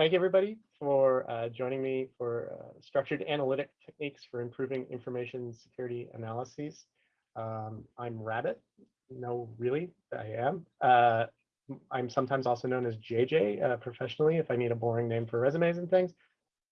thank you, everybody for uh, joining me for uh, structured analytic techniques for improving information security analyses. Um, I'm Rabbit. No, really, I am. Uh, I'm sometimes also known as JJ uh, professionally if I need a boring name for resumes and things.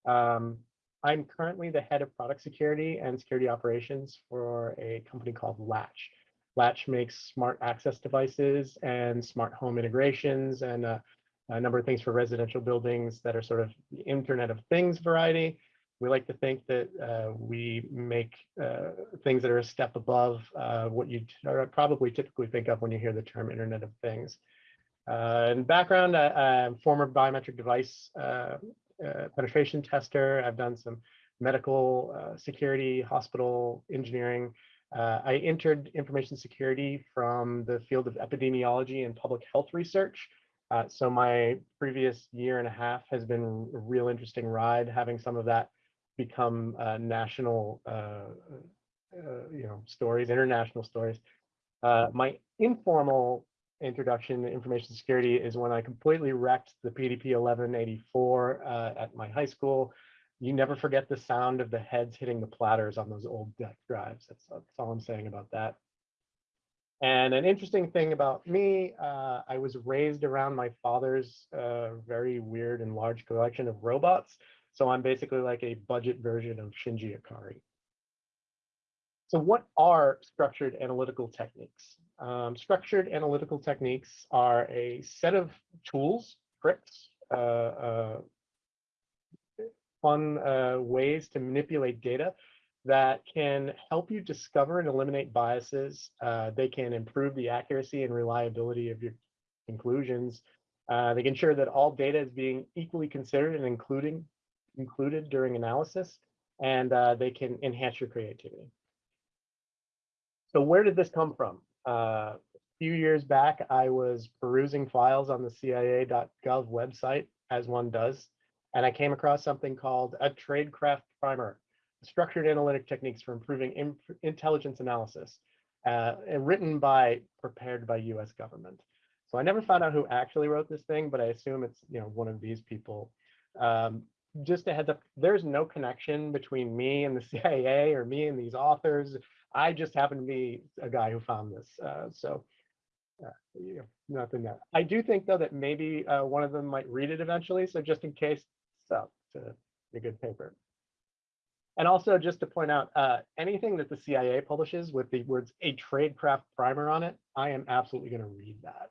Um, I'm currently the head of product security and security operations for a company called Latch. Latch makes smart access devices and smart home integrations and uh, a number of things for residential buildings that are sort of Internet of Things variety. We like to think that uh, we make uh, things that are a step above uh, what you probably typically think of when you hear the term Internet of Things. Uh, in background, I, am former biometric device uh, uh, penetration tester. I've done some medical security, hospital engineering. I entered information security from the field of epidemiology and public health research. Uh, so my previous year and a half has been a real interesting ride, having some of that become uh, national, uh, uh you know, stories, international stories. Uh, my informal introduction to information security is when I completely wrecked the PDP 1184 uh, at my high school. You never forget the sound of the heads hitting the platters on those old DEC drives. That's, that's all I'm saying about that. And an interesting thing about me, uh, I was raised around my father's uh, very weird and large collection of robots. So I'm basically like a budget version of Shinji Ikari. So what are structured analytical techniques? Um, structured analytical techniques are a set of tools, tricks, uh, uh fun uh, ways to manipulate data that can help you discover and eliminate biases. Uh, they can improve the accuracy and reliability of your conclusions. Uh, they can ensure that all data is being equally considered and including included during analysis, and uh, they can enhance your creativity. So where did this come from? Uh, a few years back, I was perusing files on the CIA.gov website, as one does, and I came across something called a tradecraft primer structured analytic techniques for improving intelligence analysis, uh, written by, prepared by US government. So I never found out who actually wrote this thing, but I assume it's you know one of these people. Um, just a heads up, there's no connection between me and the CIA or me and these authors. I just happen to be a guy who found this. Uh, so uh, nothing that. I do think though that maybe uh, one of them might read it eventually. So just in case, so it's a, a good paper. And also just to point out, uh, anything that the CIA publishes with the words a tradecraft primer on it, I am absolutely going to read that.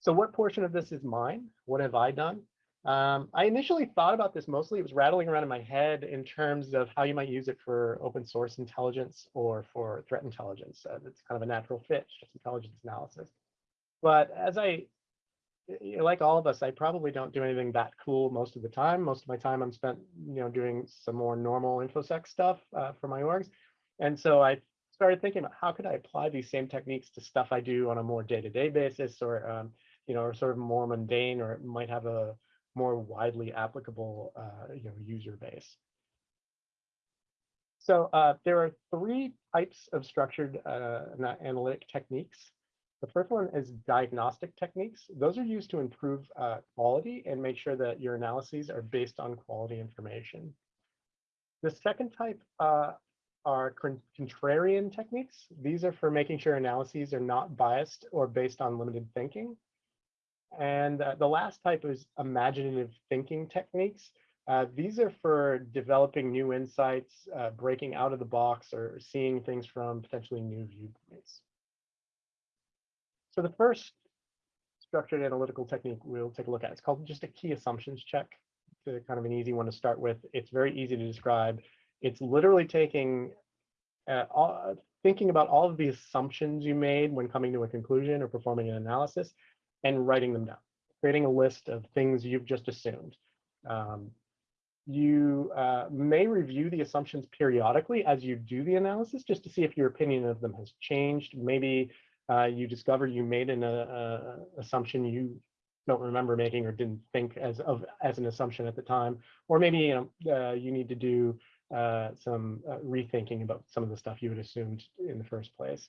So what portion of this is mine? What have I done? Um, I initially thought about this mostly, it was rattling around in my head in terms of how you might use it for open source intelligence or for threat intelligence. Uh, it's kind of a natural fit, just intelligence analysis. But as I like all of us, I probably don't do anything that cool most of the time. Most of my time I'm spent, you know, doing some more normal InfoSec stuff uh, for my orgs. And so I started thinking about how could I apply these same techniques to stuff I do on a more day-to-day -day basis or, um, you know, or sort of more mundane or it might have a more widely applicable, uh, you know, user base. So uh, there are three types of structured uh, analytic techniques. The first one is diagnostic techniques. Those are used to improve uh, quality and make sure that your analyses are based on quality information. The second type uh, are contrarian techniques. These are for making sure analyses are not biased or based on limited thinking. And uh, the last type is imaginative thinking techniques. Uh, these are for developing new insights, uh, breaking out of the box, or seeing things from potentially new viewpoints. So the first structured analytical technique we'll take a look at, it's called just a key assumptions check. It's kind of an easy one to start with. It's very easy to describe. It's literally taking, uh, all, thinking about all of the assumptions you made when coming to a conclusion or performing an analysis and writing them down, creating a list of things you've just assumed. Um, you uh, may review the assumptions periodically as you do the analysis just to see if your opinion of them has changed. Maybe uh, you discover you made an uh, assumption you don't remember making or didn't think as of as an assumption at the time, or maybe you know uh, you need to do uh, some uh, rethinking about some of the stuff you had assumed in the first place.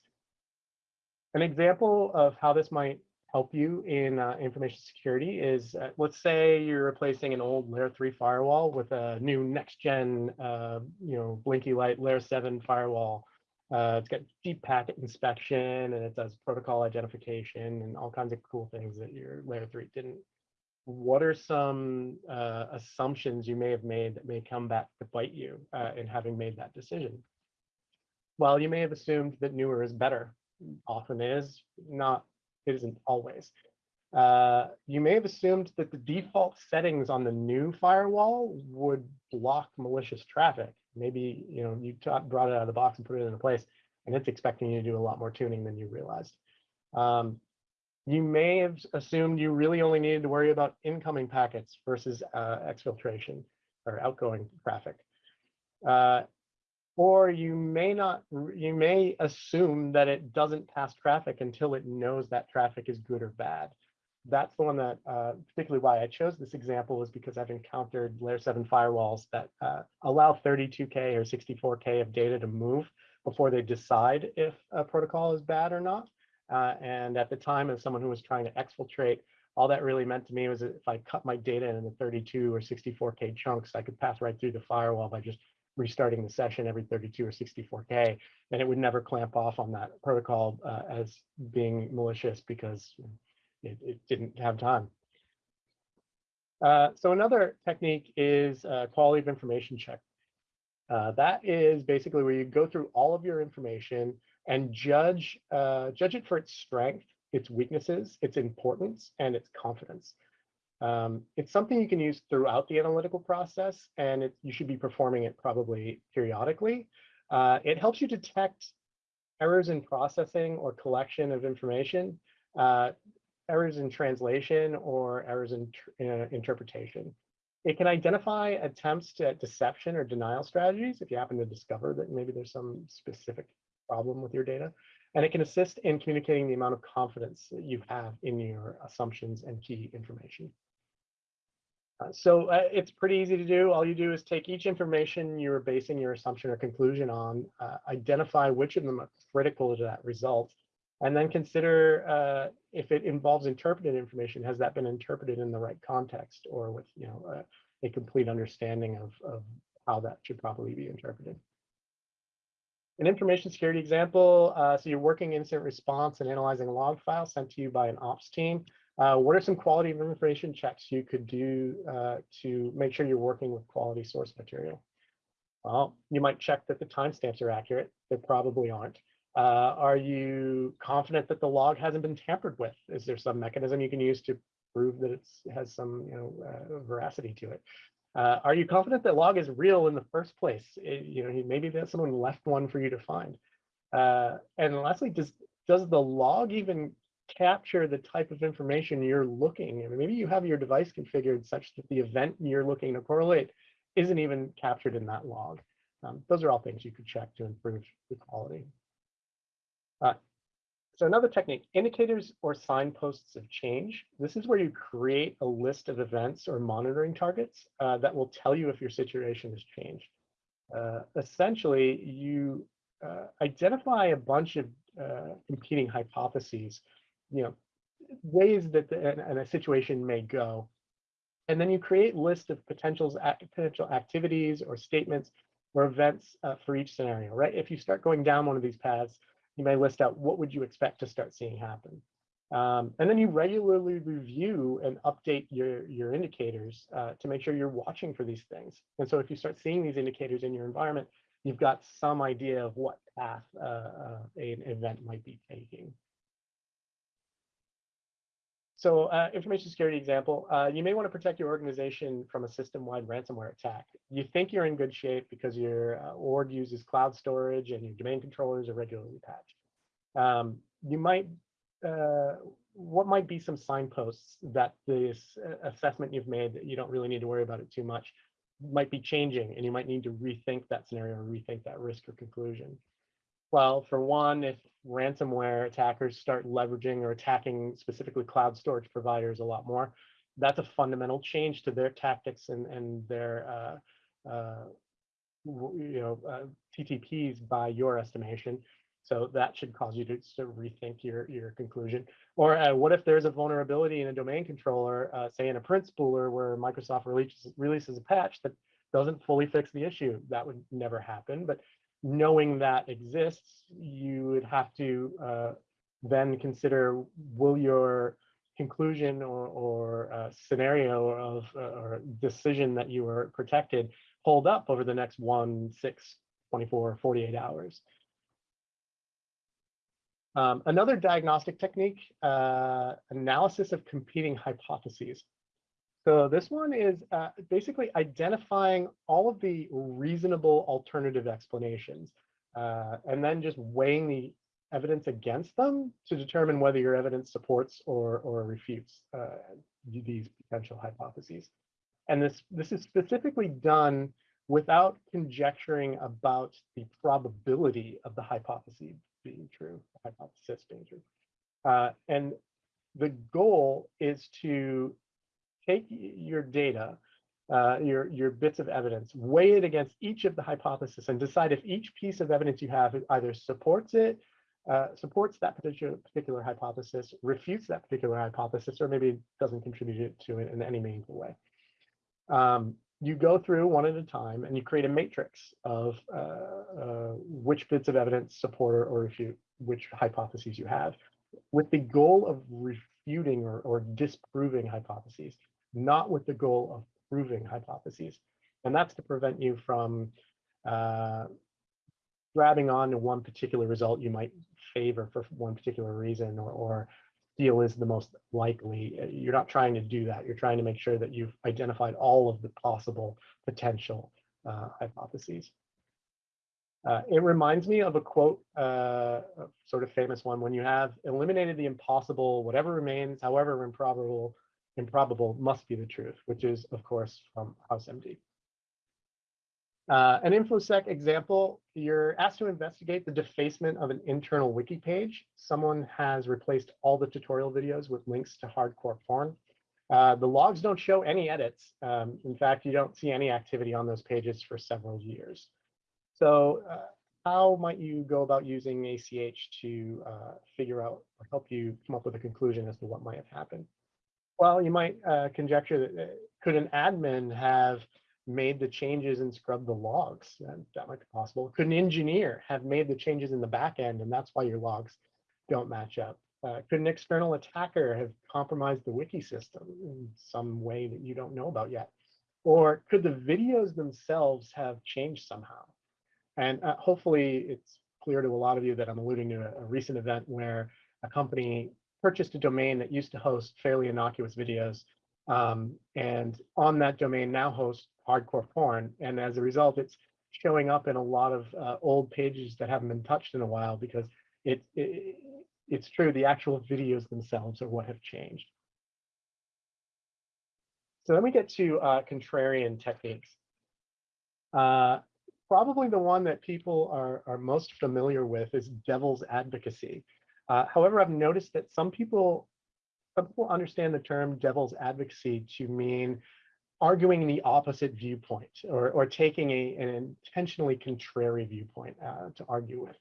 An example of how this might help you in uh, information security is, uh, let's say you're replacing an old layer three firewall with a new next gen, uh, you know, blinky light layer seven firewall. Uh, it's got deep packet inspection and it does protocol identification and all kinds of cool things that your layer three didn't. What are some uh, assumptions you may have made that may come back to bite you uh, in having made that decision? Well, you may have assumed that newer is better. Often is, not it isn't always. Uh, you may have assumed that the default settings on the new firewall would block malicious traffic. Maybe you know you brought it out of the box and put it in a place, and it's expecting you to do a lot more tuning than you realized. Um, you may have assumed you really only needed to worry about incoming packets versus uh, exfiltration or outgoing traffic. Uh, or you may not, you may assume that it doesn't pass traffic until it knows that traffic is good or bad. That's the one that, uh, particularly why I chose this example is because I've encountered layer seven firewalls that uh, allow 32K or 64K of data to move before they decide if a protocol is bad or not. Uh, and at the time, as someone who was trying to exfiltrate, all that really meant to me was if I cut my data into 32 or 64K chunks, I could pass right through the firewall by just restarting the session every 32 or 64K, and it would never clamp off on that protocol uh, as being malicious because it, it didn't have time. Uh, so another technique is quality of information check. Uh, that is basically where you go through all of your information and judge uh, judge it for its strength, its weaknesses, its importance, and its confidence. Um, it's something you can use throughout the analytical process, and it, you should be performing it probably periodically. Uh, it helps you detect errors in processing or collection of information, uh, errors in translation, or errors in uh, interpretation. It can identify attempts at deception or denial strategies if you happen to discover that maybe there's some specific problem with your data. And it can assist in communicating the amount of confidence that you have in your assumptions and key information. Uh, so uh, it's pretty easy to do. All you do is take each information you're basing your assumption or conclusion on, uh, identify which of them are critical to that result, and then consider uh, if it involves interpreted information, has that been interpreted in the right context or with you know uh, a complete understanding of, of how that should probably be interpreted. An information security example, uh, so you're working incident response and analyzing a log file sent to you by an ops team. Uh, what are some quality of information checks you could do uh, to make sure you're working with quality source material? Well, you might check that the timestamps are accurate. They probably aren't. Uh, are you confident that the log hasn't been tampered with? Is there some mechanism you can use to prove that it has some you know, uh, veracity to it? Uh, are you confident that log is real in the first place? It, you know, maybe that someone left one for you to find. Uh, and lastly, does does the log even capture the type of information you're looking. I mean, maybe you have your device configured such that the event you're looking to correlate isn't even captured in that log. Um, those are all things you could check to improve the quality. Uh, so another technique, indicators or signposts of change. This is where you create a list of events or monitoring targets uh, that will tell you if your situation has changed. Uh, essentially, you uh, identify a bunch of uh, competing hypotheses you know, ways that the, and, a situation may go. And then you create lists of potentials, potential activities or statements or events uh, for each scenario, right? If you start going down one of these paths, you may list out what would you expect to start seeing happen. Um, and then you regularly review and update your, your indicators uh, to make sure you're watching for these things. And so if you start seeing these indicators in your environment, you've got some idea of what path uh, uh, an event might be taking. So uh, information security example, uh, you may want to protect your organization from a system-wide ransomware attack. You think you're in good shape because your uh, org uses cloud storage and your domain controllers are regularly patched. Um, you might, uh, what might be some signposts that this uh, assessment you've made that you don't really need to worry about it too much might be changing and you might need to rethink that scenario or rethink that risk or conclusion. Well, for one, if ransomware attackers start leveraging or attacking specifically cloud storage providers a lot more, that's a fundamental change to their tactics and, and their uh, uh, you know uh, TTPs by your estimation. So that should cause you to, to rethink your, your conclusion. Or uh, what if there's a vulnerability in a domain controller, uh, say in a print spooler where Microsoft releases, releases a patch that doesn't fully fix the issue? That would never happen. But knowing that exists, you would have to uh, then consider will your conclusion or, or uh, scenario of uh, or decision that you were protected hold up over the next one, six, 24, 48 hours. Um, another diagnostic technique, uh, analysis of competing hypotheses. So this one is uh, basically identifying all of the reasonable alternative explanations uh, and then just weighing the evidence against them to determine whether your evidence supports or, or refutes uh, these potential hypotheses. And this, this is specifically done without conjecturing about the probability of the hypothesis being true, hypothesis being true. Uh, and the goal is to take your data, uh, your, your bits of evidence, weigh it against each of the hypotheses and decide if each piece of evidence you have either supports it, uh, supports that particular, particular hypothesis, refutes that particular hypothesis, or maybe doesn't contribute to it in any meaningful way. Um, you go through one at a time and you create a matrix of uh, uh, which bits of evidence support or, refute which hypotheses you have with the goal of refuting or, or disproving hypotheses, not with the goal of proving hypotheses. And that's to prevent you from uh, grabbing on to one particular result you might favor for one particular reason or, or feel is the most likely. You're not trying to do that. You're trying to make sure that you've identified all of the possible potential uh, hypotheses. Uh, it reminds me of a quote, uh, sort of famous one, when you have eliminated the impossible, whatever remains, however improbable, improbable must be the truth, which is, of course, from House MD. Uh, an InfoSec example, you're asked to investigate the defacement of an internal wiki page. Someone has replaced all the tutorial videos with links to hardcore porn. Uh, the logs don't show any edits. Um, in fact, you don't see any activity on those pages for several years. So uh, how might you go about using ACH to uh, figure out or help you come up with a conclusion as to what might have happened? Well, you might uh, conjecture that uh, could an admin have made the changes and scrubbed the logs. And that might be possible. Could an engineer have made the changes in the back end and that's why your logs don't match up? Uh, could an external attacker have compromised the wiki system in some way that you don't know about yet? Or could the videos themselves have changed somehow? And uh, hopefully it's clear to a lot of you that I'm alluding to a, a recent event where a company purchased a domain that used to host fairly innocuous videos um, and on that domain now hosts hardcore porn. And as a result, it's showing up in a lot of uh, old pages that haven't been touched in a while because it, it, it's true, the actual videos themselves are what have changed. So then we get to uh, contrarian techniques. Uh, probably the one that people are, are most familiar with is devil's advocacy. Uh, however, I've noticed that some people some people understand the term devil's advocacy to mean arguing the opposite viewpoint or, or taking a, an intentionally contrary viewpoint uh, to argue with.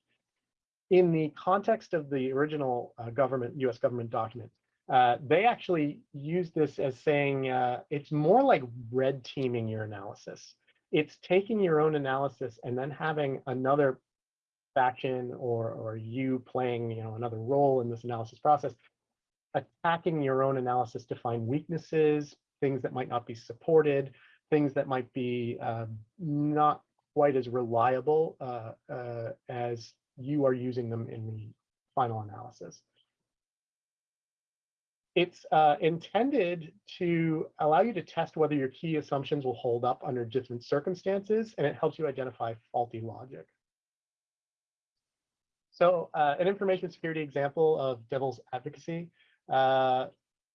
In the context of the original uh, government, US government document, uh, they actually use this as saying uh, it's more like red teaming your analysis. It's taking your own analysis and then having another faction or, or you playing you know, another role in this analysis process attacking your own analysis to find weaknesses, things that might not be supported, things that might be uh, not quite as reliable uh, uh, as you are using them in the final analysis. It's uh, intended to allow you to test whether your key assumptions will hold up under different circumstances, and it helps you identify faulty logic. So uh, an information security example of devil's advocacy uh,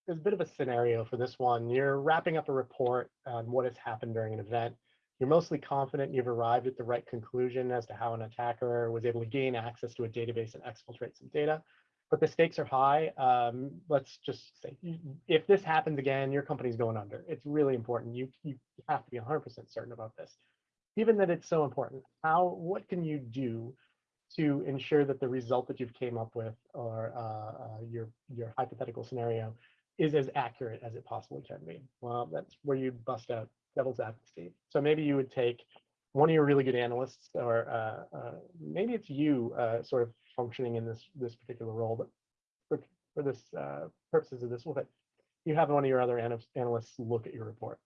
there's a bit of a scenario for this one. You're wrapping up a report on what has happened during an event. You're mostly confident you've arrived at the right conclusion as to how an attacker was able to gain access to a database and exfiltrate some data. But the stakes are high. Um, let's just say, if this happens again, your company's going under. It's really important. You, you have to be 100% certain about this. Given that it's so important, how what can you do to ensure that the result that you've came up with or uh, uh, your your hypothetical scenario is as accurate as it possibly can be. Well, that's where you bust out devil's advocacy. So maybe you would take one of your really good analysts, or uh, uh, maybe it's you uh, sort of functioning in this this particular role, but for, for this uh, purposes of this, we'll you have one of your other analysts look at your report.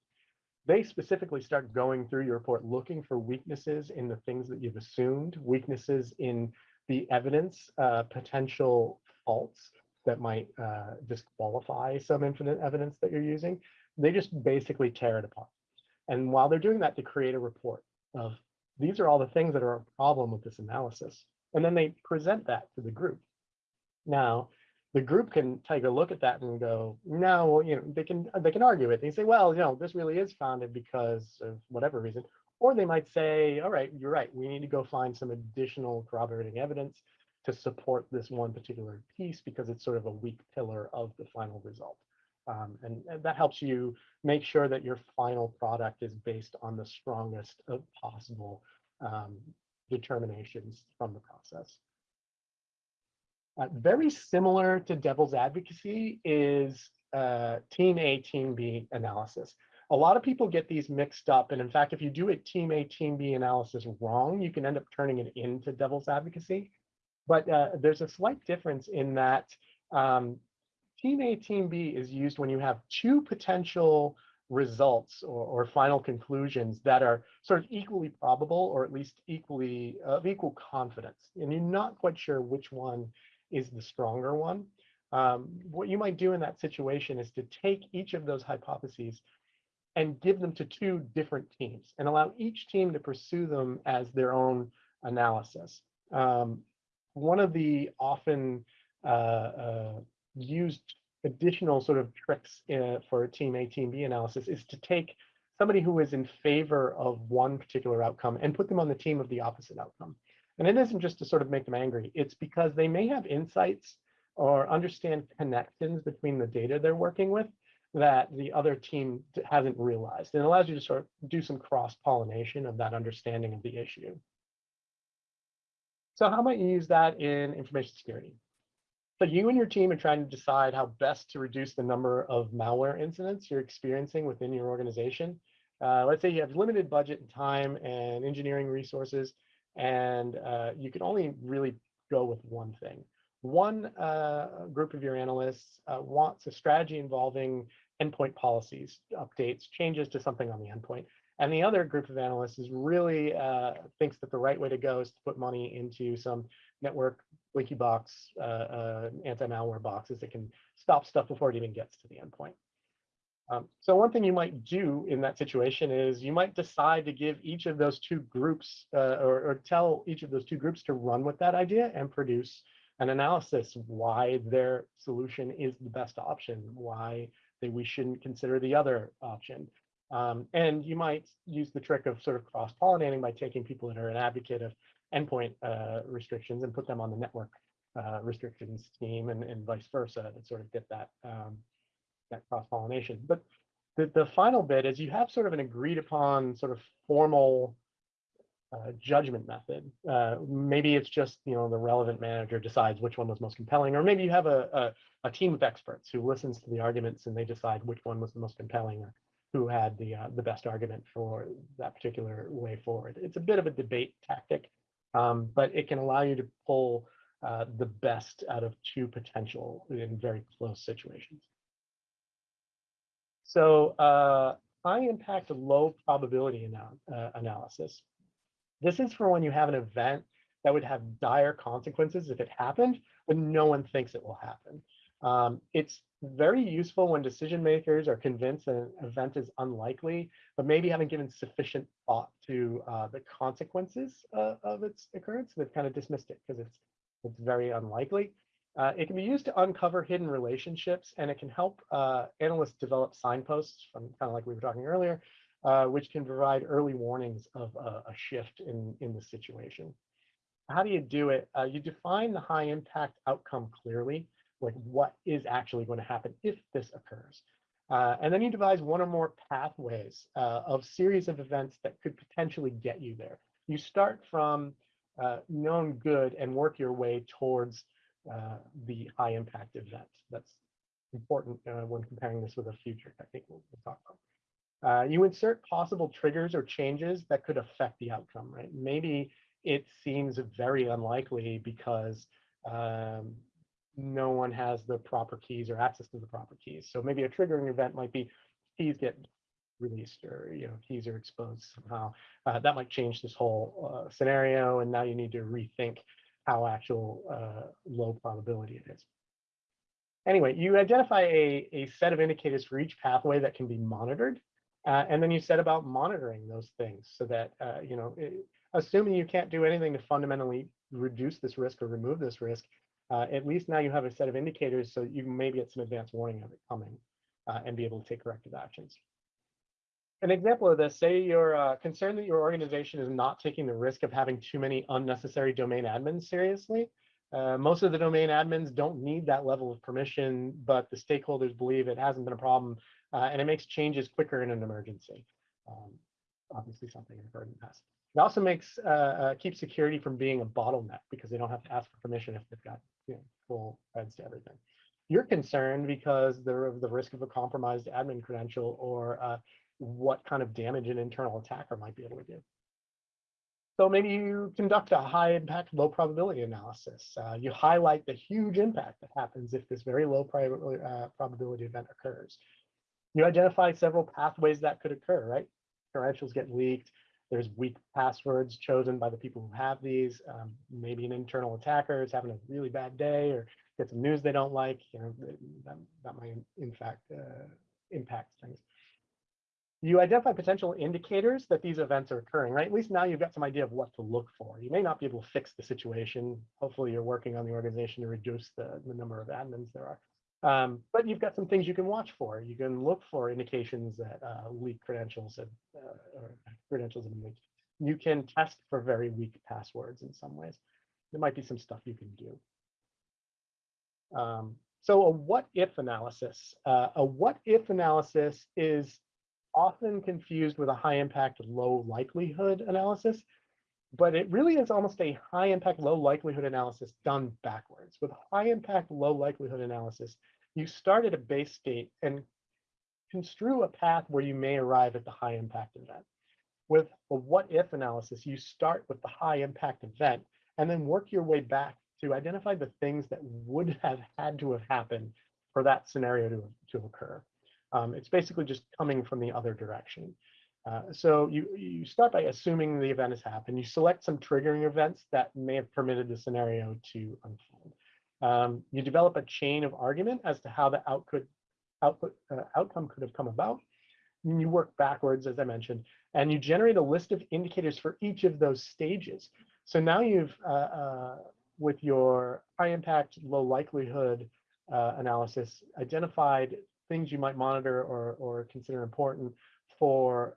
They specifically start going through your report, looking for weaknesses in the things that you've assumed, weaknesses in the evidence, uh, potential faults that might uh, disqualify some infinite evidence that you're using. They just basically tear it apart. And while they're doing that, to create a report of these are all the things that are a problem with this analysis. And then they present that to the group. Now, the group can take a look at that and go, no, well, you know, they can they can argue it. They say, well, you know, this really is founded because of whatever reason. Or they might say, all right, you're right. We need to go find some additional corroborating evidence to support this one particular piece because it's sort of a weak pillar of the final result. Um, and, and, that helps you make sure that your final product is based on the strongest of possible um, determinations from the process. Uh, very similar to devil's advocacy is uh, team A, team B analysis. A lot of people get these mixed up. And in fact, if you do a team A, team B analysis wrong, you can end up turning it into devil's advocacy. But uh, there's a slight difference in that um, team A, team B is used when you have two potential results or, or, final conclusions that are sort of equally probable or at least equally of equal confidence. And you're not quite sure which one is the stronger one. Um, what you might do in that situation is to take each of those hypotheses and give them to two different teams and allow each team to pursue them as their own analysis. Um, one of the often uh, uh, used additional sort of tricks uh, for team A, team B analysis is to take somebody who is in favor of one particular outcome and put them on the team of the opposite outcome. And it isn't just to sort of make them angry. It's because they may have insights or understand connections between the data they're working with that the other team hasn't realized. And it allows you to sort of do some cross-pollination of that understanding of the issue. So how might you use that in information security? So you and your team are trying to decide how best to reduce the number of malware incidents you're experiencing within your organization. Uh, let's say you have limited budget and time and engineering resources, and uh, you can only really go with one thing. One uh, group of your analysts uh, wants a strategy involving endpoint policies, updates, changes to something on the endpoint. And the other group of analysts is really uh, thinks that the right way to go is to put money into some network leaky box, uh, uh, anti-malware boxes that can stop stuff before it even gets to the endpoint. Um, so one thing you might do in that situation is you might decide to give each of those two groups uh, or, or, tell each of those two groups to run with that idea and produce an analysis why their solution is the best option, why they, we shouldn't consider the other option. Um, and you might use the trick of sort of cross-pollinating by taking people that are an advocate of endpoint uh, restrictions and put them on the network uh, restrictions team and, and vice versa to sort of get that um, that cross-pollination. But the, the final bit is you have sort of an agreed upon sort of formal uh, judgment method. Uh, maybe it's just, you know, the relevant manager decides which one was most compelling, or maybe you have a, a, a, team of experts who listens to the arguments and they decide which one was the most compelling or who had the, uh, the best argument for that particular way forward. It's a bit of a debate tactic, um, but it can allow you to pull uh, the best out of two potential in very close situations. So uh, high impact, low probability uh, analysis. This is for when you have an event that would have dire consequences if it happened, but no one thinks it will happen. Um, it's very useful when decision makers are convinced an event is unlikely, but maybe haven't given sufficient thought to uh, the consequences uh, of its occurrence. They've kind of dismissed it because it's it's very unlikely. Uh, it can be used to uncover hidden relationships, and it can help uh, analysts develop signposts from kind of like we were talking earlier, uh, which can provide early warnings of a, shift in, in the situation. How do you do it? Uh, you define the high impact outcome clearly, like what is actually going to happen if this occurs. Uh, and then you devise one or more pathways uh, of series of events that could potentially get you there. You start from known good and work your way towards uh, the high impact event. That's important uh, when comparing this with a future technique we'll, talk about. Uh, you insert possible triggers or changes that could affect the outcome, right? Maybe it seems very unlikely because um, no one has the proper keys or access to the proper keys. So maybe a triggering event might be keys get released or you know keys are exposed somehow. Uh, that might change this whole uh, scenario, and now you need to rethink how actual uh, low probability it is. Anyway, you identify a, a set of indicators for each pathway that can be monitored, uh, and then you set about monitoring those things so that uh, you know, it, assuming you can't do anything to fundamentally reduce this risk or remove this risk, uh, at least now you have a set of indicators so you may get some advance warning of it coming uh, and be able to take corrective actions. An example of this, say you're uh, concerned that your organization is not taking the risk of having too many unnecessary domain admins seriously. Uh, most of the domain admins don't need that level of permission, but the stakeholders believe it hasn't been a problem uh, and it makes changes quicker in an emergency. Um, obviously something I've heard in the past. It also makes uh, uh, keeps security from being a bottleneck because they don't have to ask for permission if they've got you know, full rights to everything. You're concerned because they're of the risk of a compromised admin credential or uh, what kind of damage an internal attacker might be able to do. So maybe you conduct a high impact, low probability analysis. Uh, you highlight the huge impact that happens if this very low uh, probability event occurs. You identify several pathways that could occur, right? Credentials get leaked, there's weak passwords chosen by the people who have these. Um, maybe an internal attacker is having a really bad day or get some news they don't like. You know, that, that might in fact uh, impact things. You identify potential indicators that these events are occurring, right? At least now you've got some idea of what to look for. You may not be able to fix the situation. Hopefully you're working on the organization to reduce the, the number of admins there are. Um, but you've got some things you can watch for. You can look for indications that uh, leaked credentials have, uh, or credentials have been leaked. You can test for very weak passwords in some ways. There might be some stuff you can do. Um, so a what if analysis. Uh, a what if analysis is often confused with a high impact, low likelihood analysis but it really is almost a high impact, low likelihood analysis done backwards. With high impact, low likelihood analysis, you start at a base state and construe a path where you may arrive at the high impact event. With a what if analysis, you start with the high impact event and then work your way back to identify the things that would have had to have happened for that scenario to, to occur. Um, it's basically just coming from the other direction. Uh, so you, you start by assuming the event has happened. You select some triggering events that may have permitted the scenario to unfold. Um, you develop a chain of argument as to how the output, output uh, outcome could have come about. And you work backwards, as I mentioned, and you generate a list of indicators for each of those stages. So now you've, uh, uh with your high impact, low likelihood uh, analysis, identified things you might monitor or, or consider important for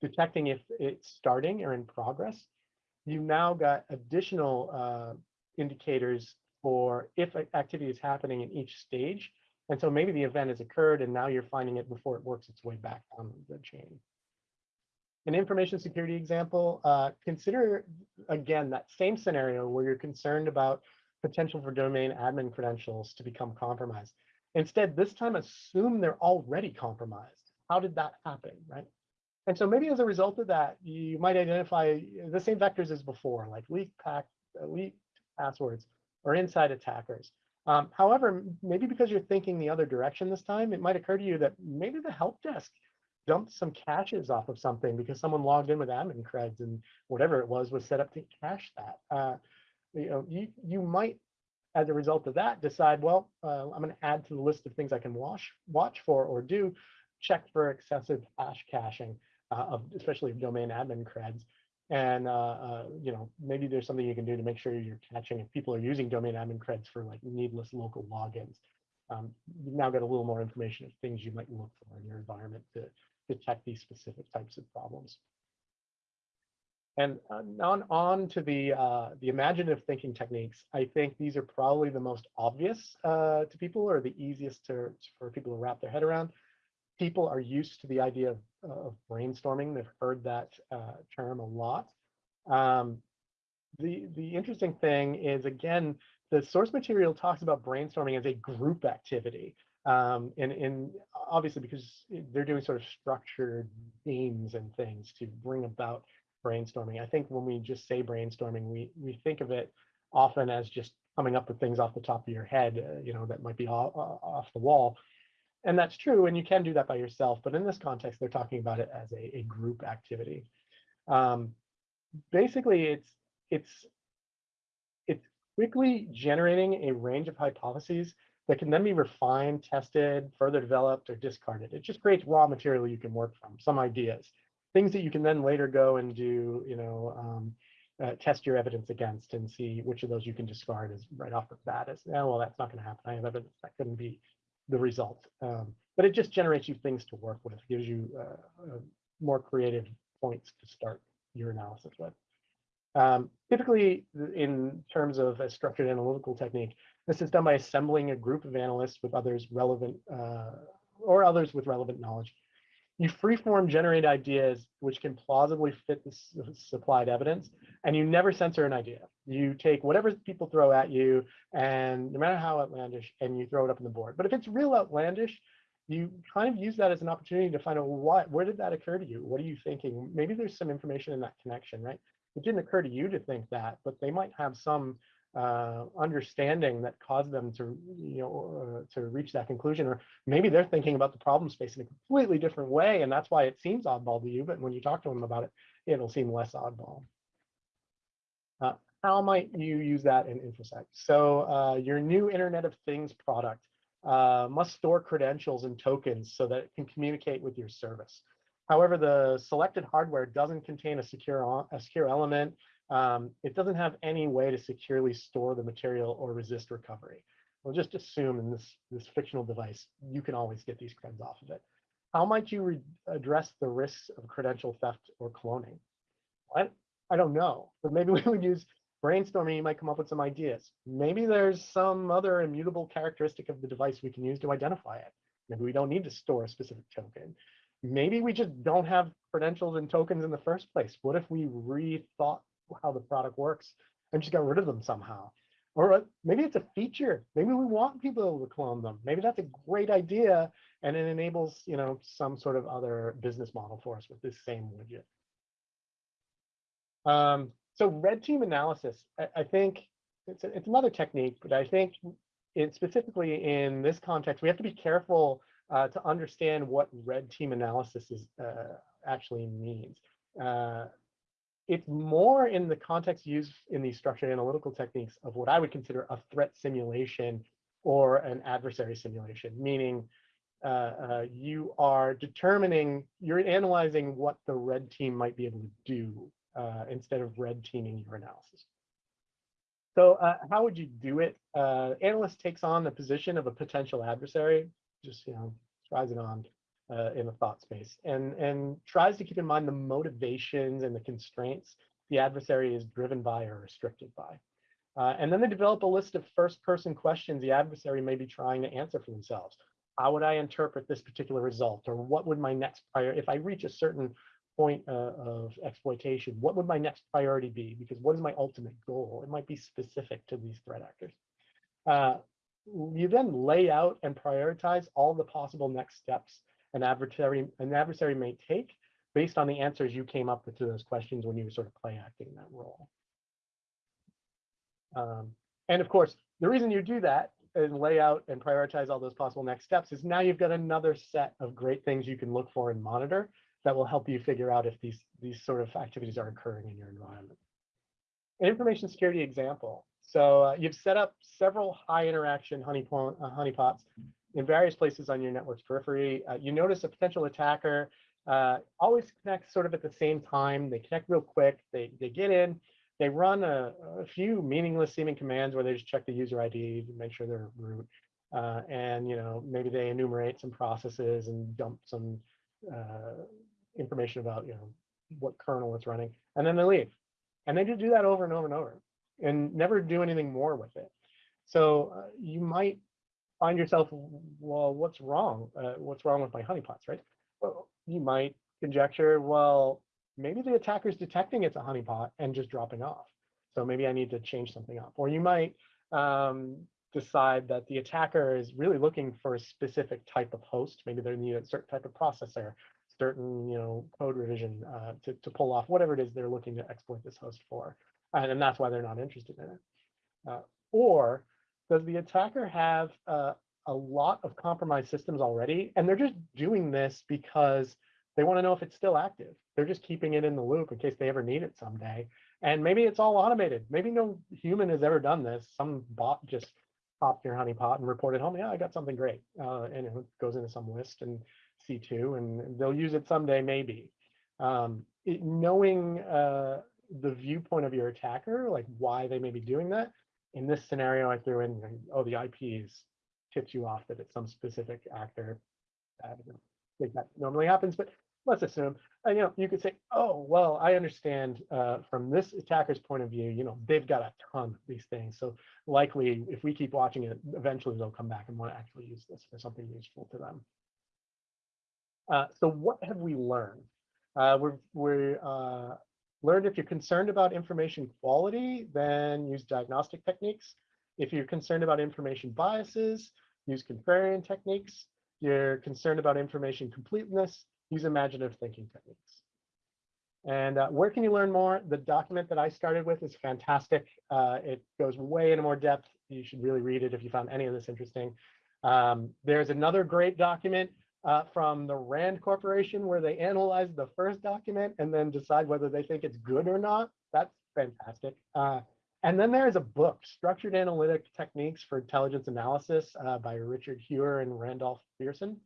detecting if it's starting or in progress. You've now got additional uh, indicators for if activity is happening in each stage. And so maybe the event has occurred and now you're finding it before it works its way back on the chain. An information security example, uh, consider again that same scenario where you're concerned about potential for domain admin credentials to become compromised. Instead, this time assume they're already compromised. How did that happen, right? And so maybe as a result of that, you might identify the same vectors as before, like leaked, pack, passwords or inside attackers. Um, however, maybe because you're thinking the other direction this time, it might occur to you that maybe the help desk dumped some caches off of something because someone logged in with admin creds and whatever it was was set up to cache that. Uh, you know, you, you might, as a result of that, decide, well, uh, I'm going to add to the list of things I can watch, watch for or do, check for excessive hash caching uh, of especially domain admin creds. And uh, uh, you know, maybe there's something you can do to make sure you're catching if people are using domain admin creds for like needless local logins. Um, you've now got a little more information of things you might look for in your environment to detect these specific types of problems. And uh, on, on to the, uh, the imaginative thinking techniques, I think these are probably the most obvious uh, to people or the easiest to, for people to wrap their head around people are used to the idea of, of brainstorming. They've heard that uh, term a lot. Um, the, the interesting thing is, again, the source material talks about brainstorming as a group activity. Um, and, and obviously because they're doing sort of structured themes and things to bring about brainstorming. I think when we just say brainstorming, we, we think of it often as just coming up with things off the top of your head, uh, you know, that might be off, off the wall. And that's true, and you can do that by yourself, but in this context, they're talking about it as a, a group activity. Um, basically, it's it's it's quickly generating a range of hypotheses that can then be refined, tested, further developed, or discarded. It just creates raw material you can work from, some ideas, things that you can then later go and do, you know, um, uh, test your evidence against and see which of those you can discard as right off the bat as, oh, well, that's not going to happen. I have evidence that couldn't be the result. Um, but it just generates you things to work with, gives you uh, uh, more creative points to start your analysis with. Um, typically, in terms of a structured analytical technique, this is done by assembling a group of analysts with others relevant uh, or others with relevant knowledge. You freeform generate ideas which can plausibly fit the supplied evidence, and you never censor an idea. You take whatever people throw at you, and no matter how outlandish, and you throw it up on the board. But if it's real outlandish, you kind of use that as an opportunity to find out what, where did that occur to you? What are you thinking? Maybe there's some information in that connection, right? It didn't occur to you to think that, but they might have some uh, understanding that caused them to, you know, uh, to reach that conclusion, or maybe they're thinking about the problem space in a completely different way, and that's why it seems oddball to you. But when you talk to them about it, it'll seem less oddball. Uh, how might you use that in InfoSec? So uh, your new Internet of Things product uh, must store credentials and tokens so that it can communicate with your service. However, the selected hardware doesn't contain a secure, a secure element um, it doesn't have any way to securely store the material or resist recovery. We'll just assume in this, this fictional device, you can always get these creds off of it. How might you address the risks of credential theft or cloning? What? I don't know, but maybe we would use brainstorming, you might come up with some ideas. Maybe there's some other immutable characteristic of the device we can use to identify it. Maybe we don't need to store a specific token. Maybe we just don't have credentials and tokens in the first place. What if we rethought how the product works and just got rid of them somehow. Or uh, maybe it's a feature. Maybe we want people to clone them. Maybe that's a great idea and it enables, you know, some sort of other business model for us with this same widget. Um, so red team analysis, I, I think it's, a, it's another technique, but I think it specifically in this context, we have to be careful uh, to understand what red team analysis is uh, actually means. Uh, it's more in the context used in these structured analytical techniques of what I would consider a threat simulation or an adversary simulation, meaning uh, uh, you are determining, you're analyzing what the red team might be able to do uh, instead of red teaming your analysis. So uh, how would you do it? Uh, analyst takes on the position of a potential adversary, just you know, tries it on uh, in the thought space and, and tries to keep in mind the motivations and the constraints the adversary is driven by or restricted by. Uh, and then they develop a list of first person questions the adversary may be trying to answer for themselves. How would I interpret this particular result? Or what would my next prior, if I reach a certain point uh, of exploitation, what would my next priority be? Because what is my ultimate goal? It might be specific to these threat actors. Uh, you then lay out and prioritize all the possible next steps an adversary, an adversary may take based on the answers you came up with to those questions when you were sort of play acting that role. Um, and of course, the reason you do that and lay out and prioritize all those possible next steps is now you've got another set of great things you can look for and monitor that will help you figure out if these, these sort of activities are occurring in your environment. An information security example. So uh, you've set up several high interaction honeypot, uh, honeypots in various places on your network's periphery. Uh, you notice a potential attacker uh, always connects sort of at the same time. They connect real quick. They, they get in. They run a, a few meaningless seeming commands where they just check the user ID to make sure they're root. Uh, and you know maybe they enumerate some processes and dump some uh, information about you know what kernel it's running, and then they leave. And they just do that over and over and over, and never do anything more with it. So uh, you might find yourself, well, what's wrong? Uh, what's wrong with my honeypots, right? Well, you might conjecture, well, maybe the attacker's detecting it's a honeypot and just dropping off. So maybe I need to change something up. Or you might um, decide that the attacker is really looking for a specific type of host. Maybe they need a certain type of processor, certain you know code revision uh, to, to pull off whatever it is they're looking to exploit this host for. And, and that's why they're not interested in it. Uh, or does the attacker have uh, a lot of compromised systems already? And they're just doing this because they want to know if it's still active. They're just keeping it in the loop in case they ever need it someday. And maybe it's all automated. Maybe no human has ever done this. Some bot just popped your honeypot and reported home, yeah, I got something great. Uh, and it goes into some list and C2, and they'll use it someday, maybe. Um, it, knowing uh, the viewpoint of your attacker, like why they may be doing that. In this scenario, I threw in, oh, the IPs tips you off that it's some specific actor. I don't think that normally happens, but let's assume, uh, you know, you could say, oh, well, I understand uh, from this attacker's point of view, you know, they've got a ton of these things. So likely, if we keep watching it, eventually they'll come back and want to actually use this for something useful to them. Uh, so what have we learned? Uh, we're, we uh, learned if you're concerned about information quality, then use diagnostic techniques. If you're concerned about information biases, use contrarian techniques. If you're concerned about information completeness, use imaginative thinking techniques. And uh, where can you learn more? The document that I started with is fantastic. Uh, it goes way into more depth. You should really read it if you found any of this interesting. Um, there's another great document uh, from the Rand Corporation where they analyze the first document and then decide whether they think it's good or not. That's fantastic. Uh, and then there's a book, Structured Analytic Techniques for Intelligence Analysis uh, by Richard Heuer and Randolph Pherson.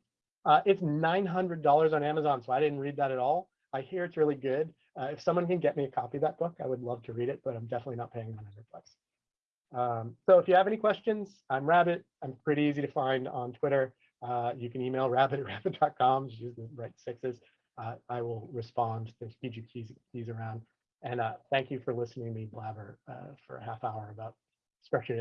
Uh, it's $900 on Amazon, so I didn't read that at all. I hear it's really good. Uh, if someone can get me a copy of that book, I would love to read it, but I'm definitely not paying 900 bucks. Um, so if you have any questions, I'm Rabbit. I'm pretty easy to find on Twitter. Uh, you can email rabbit at rabbit.com, just use the right sixes. Uh, I will respond. There's PG keys, around. And uh, thank you for listening to me blabber uh, for a half hour about structured